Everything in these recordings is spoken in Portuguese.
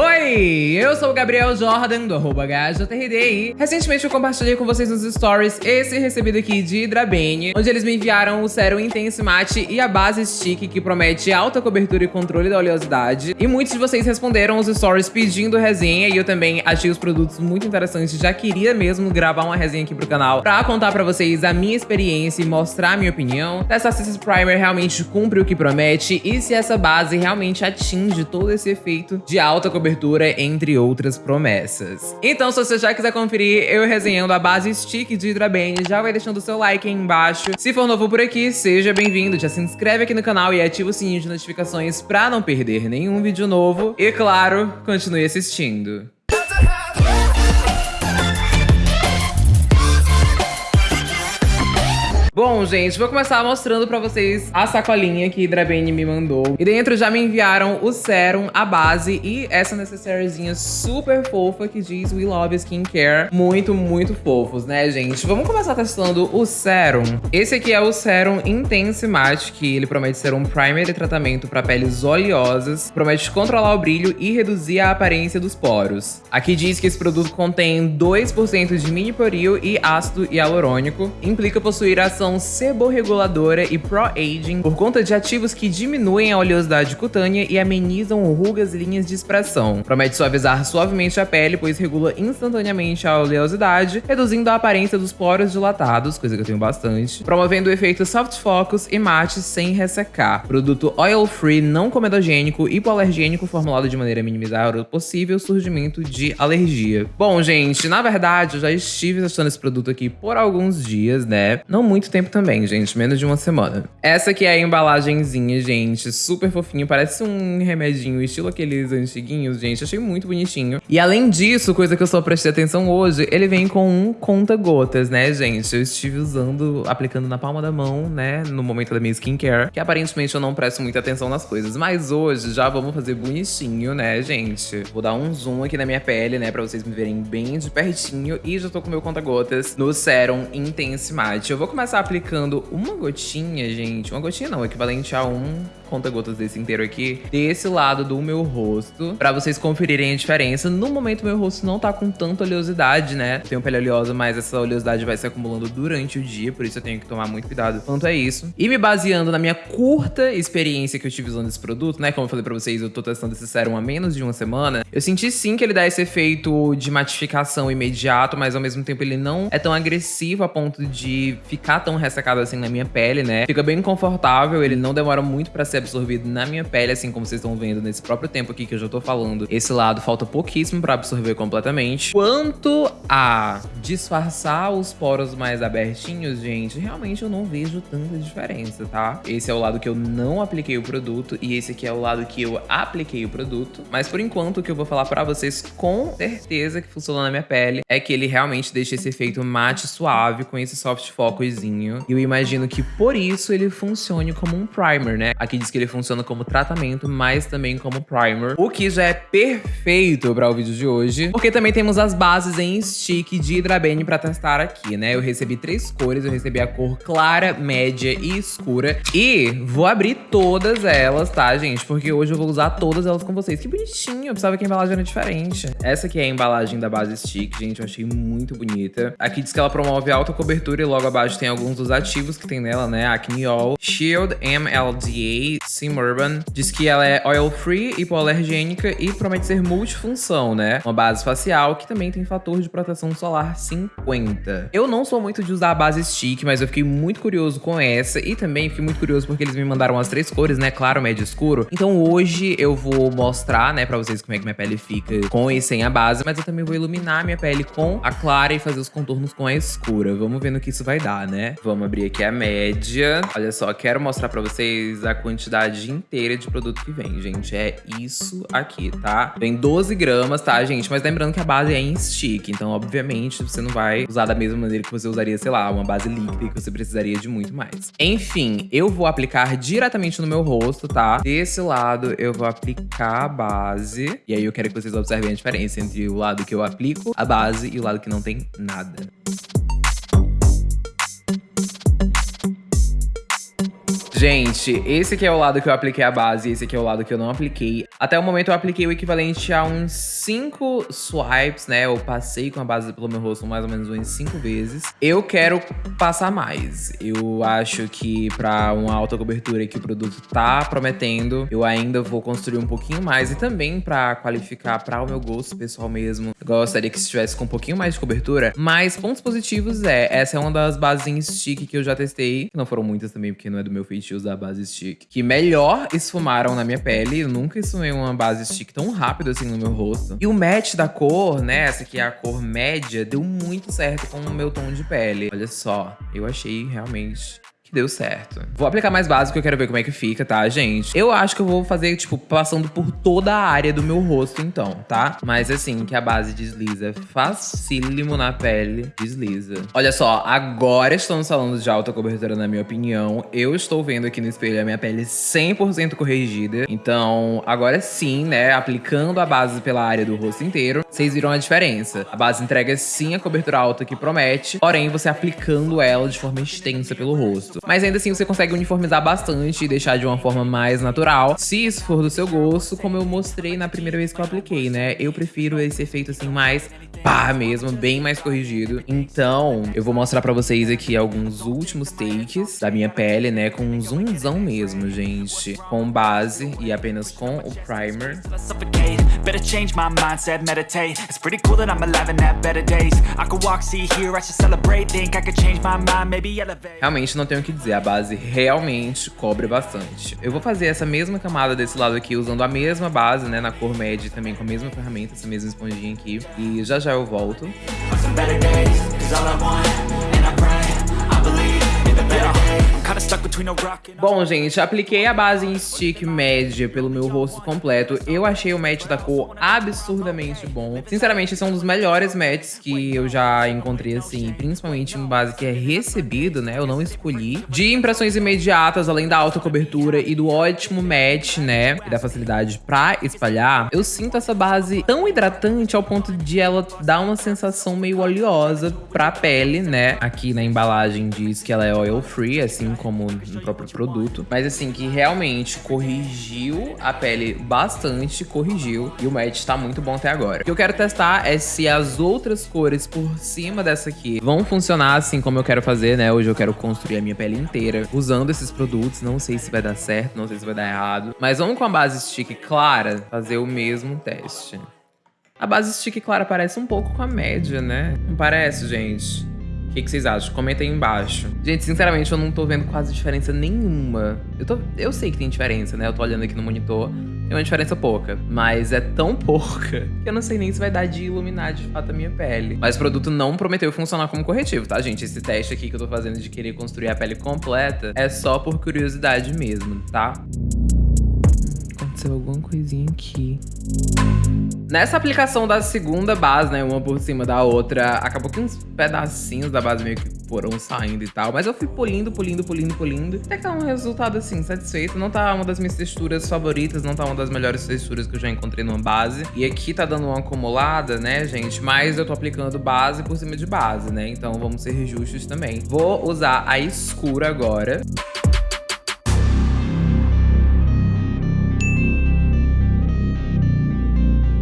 Oi, eu sou o Gabriel Jordan, do arroba HJRD, recentemente eu compartilhei com vocês nos stories esse recebido aqui de Hidrabene, onde eles me enviaram o Serum Intense Matte e a base Stick, que promete alta cobertura e controle da oleosidade. E muitos de vocês responderam os stories pedindo resenha, e eu também achei os produtos muito interessantes, já queria mesmo gravar uma resenha aqui pro canal pra contar pra vocês a minha experiência e mostrar a minha opinião, se esse primer realmente cumpre o que promete e se essa base realmente atinge todo esse efeito de alta cobertura cobertura, entre outras promessas. Então, se você já quiser conferir eu resenhando a base Stick de Hidrabane, já vai deixando o seu like aí embaixo. Se for novo por aqui, seja bem-vindo, já se inscreve aqui no canal e ativa o sininho de notificações pra não perder nenhum vídeo novo. E claro, continue assistindo. Bom, gente, vou começar mostrando pra vocês a sacolinha que Drabene me mandou. E dentro já me enviaram o sérum, a base e essa necessairezinha super fofa que diz We Love Skincare. Muito, muito fofos, né, gente? Vamos começar testando o sérum. Esse aqui é o sérum Intense Matte, que ele promete ser um primer de tratamento para peles oleosas, promete controlar o brilho e reduzir a aparência dos poros. Aqui diz que esse produto contém 2% de mini poril e ácido hialurônico, implica possuir ação ação seborreguladora e pro-aging por conta de ativos que diminuem a oleosidade cutânea e amenizam rugas e linhas de expressão. Promete suavizar suavemente a pele, pois regula instantaneamente a oleosidade, reduzindo a aparência dos poros dilatados, coisa que eu tenho bastante, promovendo o efeito soft focus e mate sem ressecar. Produto oil-free, não comedogênico, hipoalergênico, formulado de maneira a minimizar o possível surgimento de alergia. Bom, gente, na verdade, eu já estive testando esse produto aqui por alguns dias, né? Não muito tempo tempo também, gente. Menos de uma semana. Essa aqui é a embalagenzinha, gente. Super fofinho. Parece um remedinho, estilo aqueles antiguinhos, gente. Achei muito bonitinho. E além disso, coisa que eu só prestei atenção hoje, ele vem com um conta-gotas, né, gente? Eu estive usando, aplicando na palma da mão, né, no momento da minha skincare. Que aparentemente eu não presto muita atenção nas coisas. Mas hoje já vamos fazer bonitinho, né, gente? Vou dar um zoom aqui na minha pele, né, pra vocês me verem bem de pertinho. E já tô com meu conta-gotas no Serum Intense Matte. Eu vou começar aplicando uma gotinha, gente. Uma gotinha não, equivalente a um conta-gotas desse inteiro aqui, desse lado do meu rosto, pra vocês conferirem a diferença. No momento, meu rosto não tá com tanta oleosidade, né? Tenho pele oleosa, mas essa oleosidade vai se acumulando durante o dia, por isso eu tenho que tomar muito cuidado quanto a isso. E me baseando na minha curta experiência que eu tive usando esse produto, né? Como eu falei pra vocês, eu tô testando esse sérum há menos de uma semana. Eu senti sim que ele dá esse efeito de matificação imediato, mas ao mesmo tempo ele não é tão agressivo a ponto de ficar tão ressecado assim na minha pele, né? Fica bem confortável, ele não demora muito pra ser absorvido na minha pele, assim como vocês estão vendo nesse próprio tempo aqui que eu já tô falando. Esse lado falta pouquíssimo pra absorver completamente. Quanto a disfarçar os poros mais abertinhos, gente, realmente eu não vejo tanta diferença, tá? Esse é o lado que eu não apliquei o produto e esse aqui é o lado que eu apliquei o produto. Mas por enquanto o que eu vou falar pra vocês com certeza que funciona na minha pele é que ele realmente deixa esse efeito mate suave com esse soft focuszinho. E eu imagino que por isso ele funcione como um primer, né? Aqui diz que ele funciona como tratamento, mas também como primer, o que já é perfeito para o vídeo de hoje, porque também temos as bases em stick de Hidrabene para testar aqui, né? Eu recebi três cores, eu recebi a cor clara, média e escura, e vou abrir todas elas, tá, gente? Porque hoje eu vou usar todas elas com vocês. Que bonitinho, eu pensava que a embalagem era diferente. Essa aqui é a embalagem da base stick, gente, eu achei muito bonita. Aqui diz que ela promove alta cobertura e logo abaixo tem alguns dos ativos que tem nela, né? Acneol, Shield MLDA, Sim Urban diz que ela é oil-free, hipoalergênica e promete ser multifunção, né? Uma base facial que também tem fator de proteção solar 50. Eu não sou muito de usar a base stick, mas eu fiquei muito curioso com essa e também fiquei muito curioso porque eles me mandaram as três cores, né? Claro, médio escuro. Então hoje eu vou mostrar, né, pra vocês como é que minha pele fica com e sem a base, mas eu também vou iluminar minha pele com a clara e fazer os contornos com a escura. Vamos ver no que isso vai dar, né? Vamos abrir aqui a média. Olha só, quero mostrar pra vocês a quantidade quantidade inteira de produto que vem, gente. É isso aqui, tá? Vem 12 gramas, tá, gente? Mas lembrando que a base é em stick, então, obviamente, você não vai usar da mesma maneira que você usaria, sei lá, uma base líquida que você precisaria de muito mais. Enfim, eu vou aplicar diretamente no meu rosto, tá? Desse lado, eu vou aplicar a base. E aí, eu quero que vocês observem a diferença entre o lado que eu aplico a base e o lado que não tem nada. Gente, esse aqui é o lado que eu apliquei a base, esse aqui é o lado que eu não apliquei. Até o momento eu apliquei o equivalente a uns 5 swipes, né? Eu passei com a base pelo meu rosto mais ou menos umas 5 vezes. Eu quero passar mais. Eu acho que pra uma alta cobertura que o produto tá prometendo, eu ainda vou construir um pouquinho mais. E também pra qualificar pra o meu gosto pessoal mesmo. Eu gostaria que estivesse com um pouquinho mais de cobertura. Mas pontos positivos é, essa é uma das bases em stick que eu já testei. Não foram muitas também, porque não é do meu feitio usar base stick. Que melhor esfumaram na minha pele. Eu nunca esfumei uma base stick tão rápido assim no meu rosto. E o match da cor, né? Essa aqui é a cor média, deu muito certo com o meu tom de pele. Olha só, eu achei realmente que deu certo. Vou aplicar mais básico, eu quero ver como é que fica, tá, gente? Eu acho que eu vou fazer, tipo, passando por toda a área do meu rosto, então, tá? Mas assim, que a base desliza facílimo na pele, desliza. Olha só, agora estamos falando de alta cobertura, na minha opinião. Eu estou vendo aqui no espelho a minha pele 100% corrigida. Então, agora sim, né, aplicando a base pela área do rosto inteiro, vocês viram a diferença. A base entrega sim a cobertura alta que promete, porém você aplicando ela de forma extensa pelo rosto. Mas ainda assim você consegue uniformizar bastante e deixar de uma forma mais natural. Se isso for do seu gosto, como eu mostrei na primeira vez que eu apliquei, né? Eu prefiro esse efeito assim mais pá mesmo, bem mais corrigido. Então, eu vou mostrar pra vocês aqui alguns últimos takes da minha pele, né? Com um zoomzão mesmo, gente. Com base e apenas com o primer. Better change my mindset, meditate It's pretty cool that I'm alive and have better days I could walk, see, hear, I should celebrate Think I could change my mind, maybe elevate Realmente não tenho o que dizer, a base realmente cobre bastante. Eu vou fazer essa mesma camada desse lado aqui Usando a mesma base, né, na cor média Também com a mesma ferramenta, essa mesma esponjinha aqui. E já já eu volto Bom, gente, apliquei a base em stick média pelo meu rosto completo. Eu achei o match da cor absurdamente bom. Sinceramente, esse é um dos melhores matches que eu já encontrei, assim, principalmente em base que é recebido, né? Eu não escolhi. De impressões imediatas, além da alta cobertura e do ótimo match, né? E da facilidade pra espalhar, eu sinto essa base tão hidratante ao ponto de ela dar uma sensação meio oleosa pra pele, né? Aqui na embalagem diz que ela é oil free, assim como como no próprio produto. Mas assim, que realmente corrigiu a pele bastante, corrigiu. E o match tá muito bom até agora. O que eu quero testar é se as outras cores por cima dessa aqui vão funcionar assim como eu quero fazer, né? Hoje eu quero construir a minha pele inteira usando esses produtos. Não sei se vai dar certo, não sei se vai dar errado. Mas vamos com a base stick clara fazer o mesmo teste. A base stick clara parece um pouco com a média, né? Não parece, gente? Que, que, vocês acham? Comenta aí embaixo. Gente, sinceramente, eu não tô vendo quase diferença nenhuma. Eu, tô, eu sei que tem diferença, né? Eu tô olhando aqui no monitor. Tem uma diferença pouca. Mas é tão pouca que eu não sei nem se vai dar de iluminar de fato a minha pele. Mas o produto não prometeu funcionar como corretivo, tá, gente? Esse teste aqui que eu tô fazendo de querer construir a pele completa é só por curiosidade mesmo, tá? Aconteceu alguma coisinha aqui. Nessa aplicação da segunda base, né, uma por cima da outra, acabou que uns pedacinhos da base meio que foram saindo e tal. Mas eu fui polindo, polindo, polindo, polindo. Até que tá um resultado, assim, satisfeito. Não tá uma das minhas texturas favoritas, não tá uma das melhores texturas que eu já encontrei numa base. E aqui tá dando uma acumulada, né, gente? Mas eu tô aplicando base por cima de base, né? Então vamos ser justos também. Vou usar a escura agora.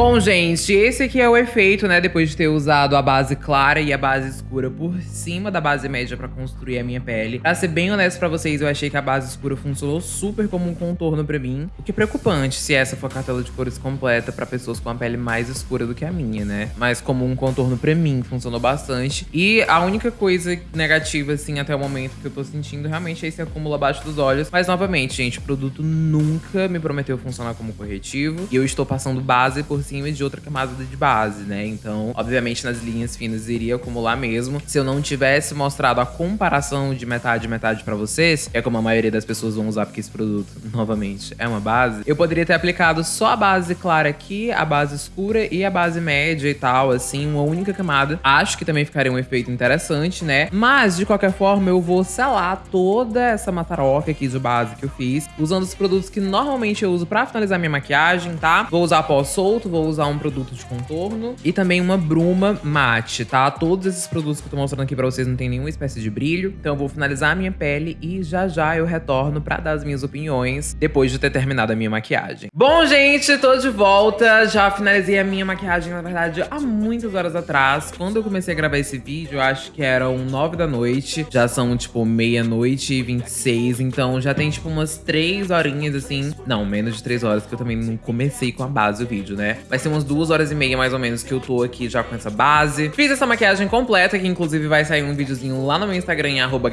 Bom, gente, esse aqui é o efeito, né? Depois de ter usado a base clara e a base escura por cima da base média pra construir a minha pele. Pra ser bem honesto pra vocês, eu achei que a base escura funcionou super como um contorno pra mim. O que é preocupante se essa for a cartela de cores completa pra pessoas com a pele mais escura do que a minha, né? Mas como um contorno pra mim, funcionou bastante. E a única coisa negativa, assim, até o momento que eu tô sentindo, realmente é esse acúmulo abaixo dos olhos. Mas, novamente, gente, o produto nunca me prometeu funcionar como corretivo. E eu estou passando base por cima de outra camada de base, né? Então, obviamente, nas linhas finas iria acumular mesmo. Se eu não tivesse mostrado a comparação de metade metade para vocês, que é como a maioria das pessoas vão usar porque esse produto, novamente, é uma base, eu poderia ter aplicado só a base clara aqui, a base escura e a base média e tal, assim, uma única camada. Acho que também ficaria um efeito interessante, né? Mas, de qualquer forma, eu vou selar toda essa mataroca aqui de base que eu fiz, usando os produtos que normalmente eu uso pra finalizar minha maquiagem, tá? Vou usar pó solto, vou vou usar um produto de contorno e também uma bruma mate, tá? Todos esses produtos que eu tô mostrando aqui pra vocês não tem nenhuma espécie de brilho. Então eu vou finalizar a minha pele e já já eu retorno pra dar as minhas opiniões depois de ter terminado a minha maquiagem. Bom, gente, tô de volta. Já finalizei a minha maquiagem, na verdade, há muitas horas atrás. Quando eu comecei a gravar esse vídeo, acho que eram nove da noite. Já são, tipo, meia-noite e 26. Então já tem, tipo, umas três horinhas, assim. Não, menos de três horas, porque eu também não comecei com a base do vídeo, né? Vai ser umas duas horas e meia, mais ou menos, que eu tô aqui já com essa base. Fiz essa maquiagem completa, que inclusive vai sair um videozinho lá no meu Instagram, em arroba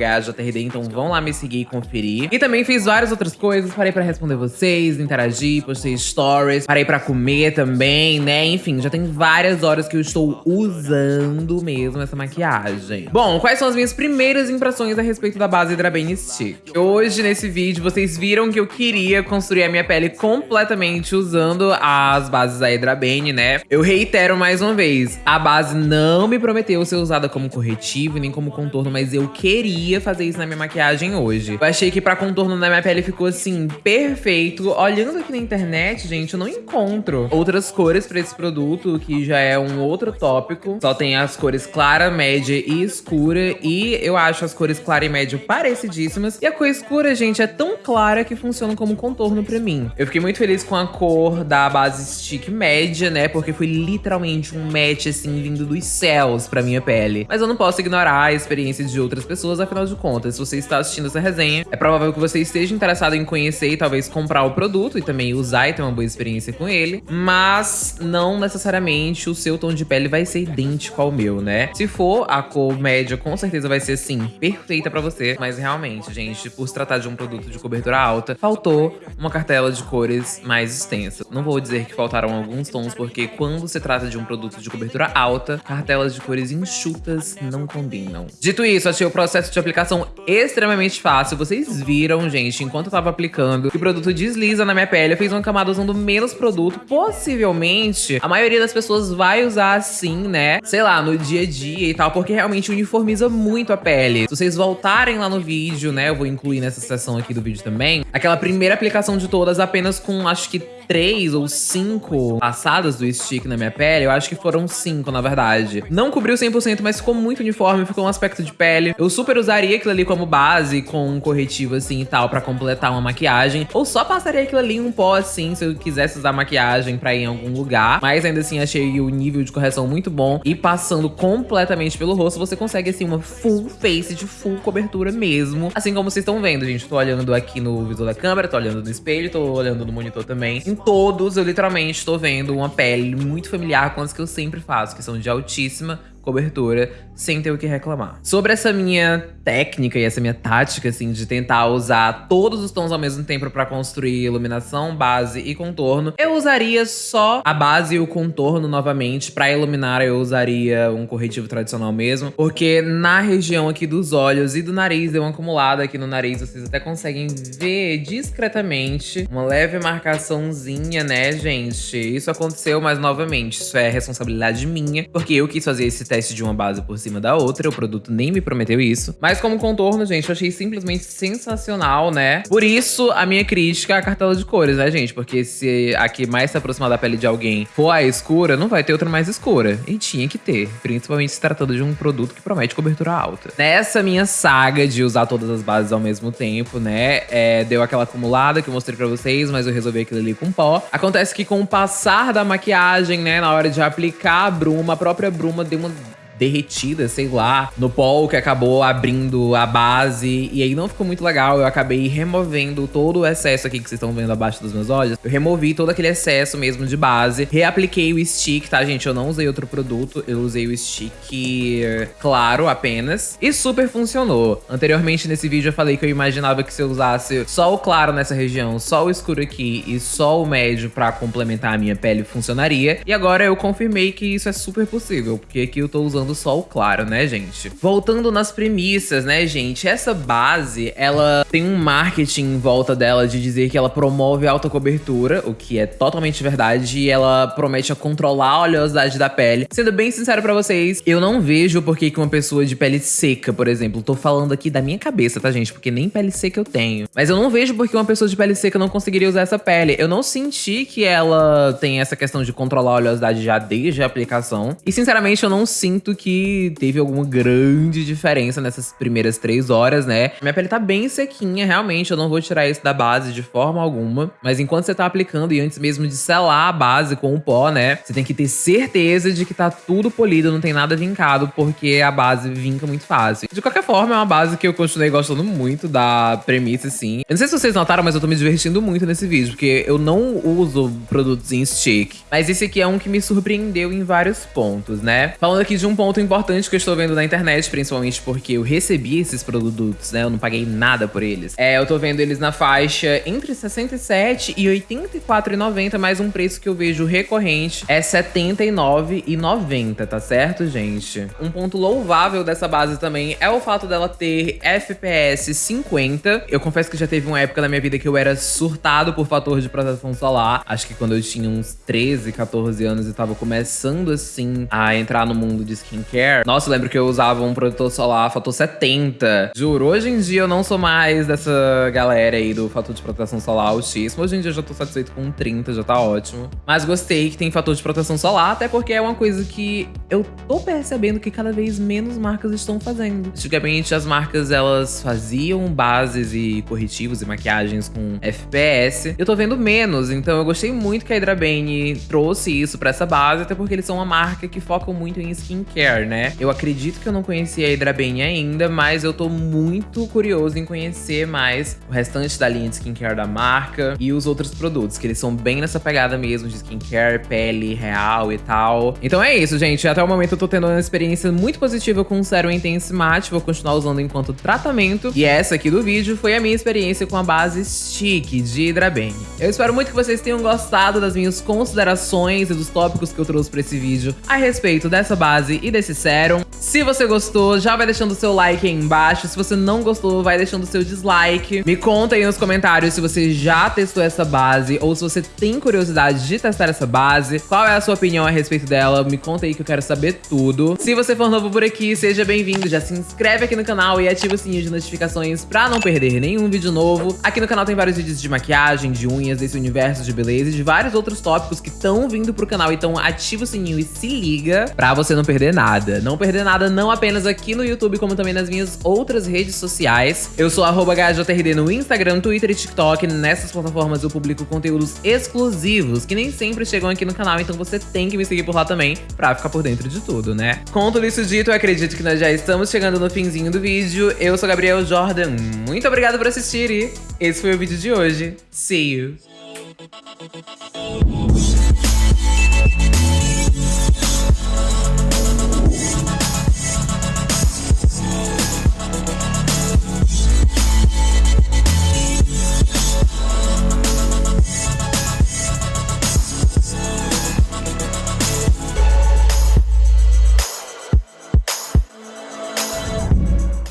então vão lá me seguir e conferir. E também fiz várias outras coisas, parei pra responder vocês, interagir, postei stories, parei pra comer também, né? Enfim, já tem várias horas que eu estou usando mesmo essa maquiagem. Bom, quais são as minhas primeiras impressões a respeito da base Hydra Bane Stick? Hoje, nesse vídeo, vocês viram que eu queria construir a minha pele completamente usando as bases da Hydra Bane, né? Eu reitero mais uma vez, a base não me prometeu ser usada como corretivo nem como contorno, mas eu queria fazer isso na minha maquiagem hoje. Eu achei que pra contorno na minha pele ficou assim, perfeito. Olhando aqui na internet, gente, eu não encontro outras cores pra esse produto, que já é um outro tópico. Só tem as cores clara, média e escura. E eu acho as cores clara e média parecidíssimas. E a cor escura, gente, é tão clara que funciona como contorno pra mim. Eu fiquei muito feliz com a cor da base stick média, né? Porque foi literalmente um match, assim, vindo dos céus pra minha pele. Mas eu não posso ignorar a experiência de outras pessoas, afinal de contas, se você está assistindo essa resenha, é provável que você esteja interessado em conhecer e talvez comprar o produto e também usar e ter uma boa experiência com ele, mas não necessariamente o seu tom de pele vai ser idêntico ao meu, né? Se for, a cor média com certeza vai ser, assim, perfeita pra você, mas realmente, gente, por se tratar de um produto de cobertura alta, faltou uma cartela de cores mais extensa. Não vou dizer que faltaram alguns tons, porque quando se trata de um produto de cobertura alta, cartelas de cores enxutas não combinam. Dito isso, achei o processo de aplicação extremamente fácil. Vocês viram, gente, enquanto eu tava aplicando, que o produto desliza na minha pele. Eu fiz uma camada usando menos produto. Possivelmente, a maioria das pessoas vai usar assim, né? Sei lá, no dia a dia e tal, porque realmente uniformiza muito a pele. Se vocês voltarem lá no vídeo, né? Eu vou incluir nessa seção aqui do vídeo também. Aquela primeira aplicação de todas, apenas com, acho que três ou cinco passadas do stick na minha pele. Eu acho que foram cinco, na verdade. Não cobriu 100%, mas ficou muito uniforme, ficou um aspecto de pele. Eu super usaria aquilo ali como base, com um corretivo assim e tal, pra completar uma maquiagem. Ou só passaria aquilo ali em um pó assim, se eu quisesse usar maquiagem pra ir em algum lugar. Mas ainda assim, achei o nível de correção muito bom. E passando completamente pelo rosto, você consegue assim uma full face de full cobertura mesmo. Assim como vocês estão vendo, gente. Tô olhando aqui no visor da câmera, tô olhando no espelho, tô olhando no monitor também todos eu literalmente estou vendo uma pele muito familiar com as que eu sempre faço, que são de altíssima cobertura sem ter o que reclamar. Sobre essa minha técnica e essa minha tática, assim, de tentar usar todos os tons ao mesmo tempo para construir iluminação, base e contorno, eu usaria só a base e o contorno novamente. Para iluminar, eu usaria um corretivo tradicional mesmo, porque na região aqui dos olhos e do nariz deu uma acumulada aqui no nariz, vocês até conseguem ver discretamente uma leve marcaçãozinha, né, gente? Isso aconteceu, mas novamente, isso é responsabilidade minha, porque eu quis fazer esse teste de uma base por cima da outra, o produto nem me prometeu isso. Mas como contorno, gente, eu achei simplesmente sensacional, né? Por isso, a minha crítica a cartela de cores, né, gente? Porque se a que mais se aproximar da pele de alguém for a escura, não vai ter outra mais escura. E tinha que ter, principalmente se tratando de um produto que promete cobertura alta. Nessa minha saga de usar todas as bases ao mesmo tempo, né, é, deu aquela acumulada que eu mostrei pra vocês, mas eu resolvi aquilo ali com pó. Acontece que com o passar da maquiagem, né, na hora de aplicar a bruma, a própria bruma deu uma derretida, sei lá, no pó que acabou abrindo a base. E aí não ficou muito legal. Eu acabei removendo todo o excesso aqui que vocês estão vendo abaixo dos meus olhos. Eu removi todo aquele excesso mesmo de base. Reapliquei o stick, tá, gente? Eu não usei outro produto. Eu usei o stick claro apenas. E super funcionou. Anteriormente nesse vídeo eu falei que eu imaginava que se eu usasse só o claro nessa região, só o escuro aqui e só o médio pra complementar a minha pele funcionaria. E agora eu confirmei que isso é super possível. Porque aqui eu tô usando usando só o claro, né, gente? Voltando nas premissas, né, gente? Essa base, ela tem um marketing em volta dela de dizer que ela promove alta cobertura, o que é totalmente verdade, e ela promete a controlar a oleosidade da pele. Sendo bem sincero pra vocês, eu não vejo por que uma pessoa de pele seca, por exemplo, tô falando aqui da minha cabeça, tá, gente? Porque nem pele seca eu tenho. Mas eu não vejo por que uma pessoa de pele seca não conseguiria usar essa pele. Eu não senti que ela tem essa questão de controlar a oleosidade já desde a aplicação. E sinceramente, eu não sinto que teve alguma grande diferença nessas primeiras três horas, né? Minha pele tá bem sequinha, realmente. Eu não vou tirar isso da base de forma alguma. Mas enquanto você tá aplicando e antes mesmo de selar a base com o pó, né? Você tem que ter certeza de que tá tudo polido, não tem nada vincado, porque a base vinca muito fácil. De qualquer forma, é uma base que eu continuei gostando muito da premissa, sim. Eu não sei se vocês notaram, mas eu tô me divertindo muito nesse vídeo, porque eu não uso produtos em stick. Mas esse aqui é um que me surpreendeu em vários pontos, né? Falando aqui de um ponto importante que eu estou vendo na internet, principalmente porque eu recebi esses produtos, né? Eu não paguei nada por eles. É, eu tô vendo eles na faixa entre 67 e 84,90, mais um preço que eu vejo recorrente é 79,90, tá certo, gente? Um ponto louvável dessa base também é o fato dela ter FPS 50. Eu confesso que já teve uma época na minha vida que eu era surtado por fator de proteção solar. Acho que quando eu tinha uns 13, 14 anos e tava começando assim a entrar no mundo de skincare. Nossa, eu lembro que eu usava um protetor solar fator 70. Juro, hoje em dia eu não sou mais dessa galera aí do fator de proteção solar altíssimo. Hoje em dia eu já tô satisfeito com 30, já tá ótimo. Mas gostei que tem fator de proteção solar, até porque é uma coisa que eu tô percebendo que cada vez menos marcas estão fazendo. Antigamente as marcas elas faziam bases e corretivos e maquiagens com FPS. Eu tô vendo menos, então eu gostei muito que a Hydra Bane trouxe isso pra essa base, até porque eles são uma marca que focam muito em skincare, né? Eu acredito que eu não conhecia a Hydra Bane ainda, mas eu tô muito curioso em conhecer mais o restante da linha de skincare da marca e os outros produtos, que eles são bem nessa pegada mesmo de skincare, pele real e tal. Então é isso, gente. Até o momento eu tô tendo uma experiência muito positiva com o Serum Intense Matte, vou continuar usando enquanto tratamento. E essa aqui do vídeo foi a minha experiência com a base Stick de Hidrabene. Eu espero muito que vocês tenham gostado das minhas considerações e dos tópicos que eu trouxe pra esse vídeo a respeito dessa base e desse sérum. Se você gostou, já vai deixando o seu like aí embaixo. Se você não gostou, vai deixando o seu dislike. Me conta aí nos comentários se você já testou essa base ou se você tem curiosidade de testar essa base. Qual é a sua opinião a respeito dela? Me conta aí que eu quero saber tudo. Se você for novo por aqui, seja bem-vindo. Já se inscreve aqui no canal e ativa o sininho de notificações pra não perder nenhum vídeo novo. Aqui no canal tem vários vídeos de maquiagem, de unhas, desse universo de beleza e de vários outros tópicos que estão vindo pro canal. Então ativa o sininho e se liga pra você não perder nada. Não perder nada não apenas aqui no YouTube, como também nas minhas outras redes sociais. Eu sou HJRD no Instagram, Twitter e TikTok. Nessas plataformas eu publico conteúdos exclusivos que nem sempre chegam aqui no canal, então você tem que me seguir por lá também pra ficar por dentro de tudo, né? Com tudo isso dito, eu acredito que nós já estamos chegando no finzinho do vídeo. Eu sou Gabriel Jordan, muito obrigado por assistir e esse foi o vídeo de hoje. See you!